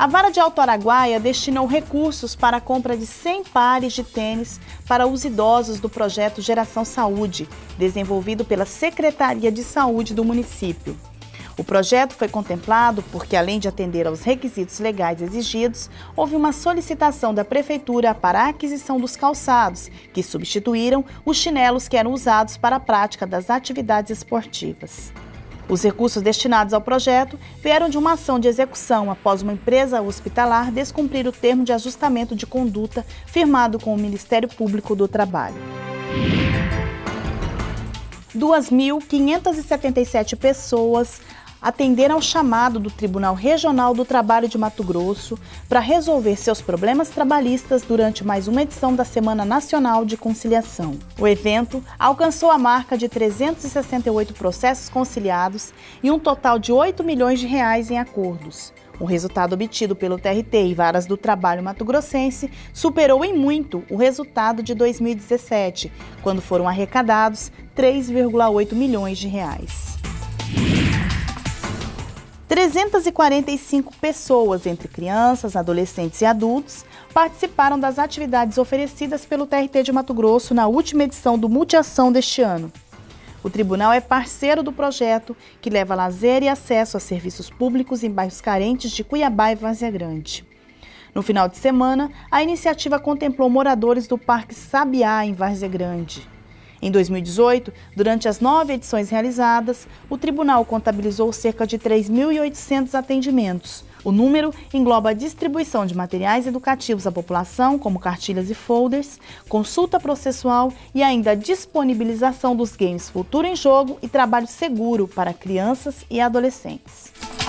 A Vara de Alto Araguaia destinou recursos para a compra de 100 pares de tênis para os idosos do projeto Geração Saúde, desenvolvido pela Secretaria de Saúde do município. O projeto foi contemplado porque, além de atender aos requisitos legais exigidos, houve uma solicitação da Prefeitura para a aquisição dos calçados, que substituíram os chinelos que eram usados para a prática das atividades esportivas. Os recursos destinados ao projeto vieram de uma ação de execução após uma empresa hospitalar descumprir o termo de ajustamento de conduta firmado com o Ministério Público do Trabalho. 2.577 pessoas atenderam ao chamado do Tribunal Regional do Trabalho de Mato Grosso para resolver seus problemas trabalhistas durante mais uma edição da Semana Nacional de Conciliação. O evento alcançou a marca de 368 processos conciliados e um total de 8 milhões de reais em acordos. O resultado obtido pelo TRT e Varas do Trabalho Mato Grossense superou em muito o resultado de 2017, quando foram arrecadados 3,8 milhões de reais. 345 pessoas, entre crianças, adolescentes e adultos, participaram das atividades oferecidas pelo TRT de Mato Grosso na última edição do Multiação deste ano. O tribunal é parceiro do projeto, que leva lazer e acesso a serviços públicos em bairros carentes de Cuiabá e Várzea Grande. No final de semana, a iniciativa contemplou moradores do Parque Sabiá, em Várzea Grande. Em 2018, durante as nove edições realizadas, o tribunal contabilizou cerca de 3.800 atendimentos. O número engloba a distribuição de materiais educativos à população, como cartilhas e folders, consulta processual e ainda a disponibilização dos games Futuro em Jogo e Trabalho Seguro para crianças e adolescentes.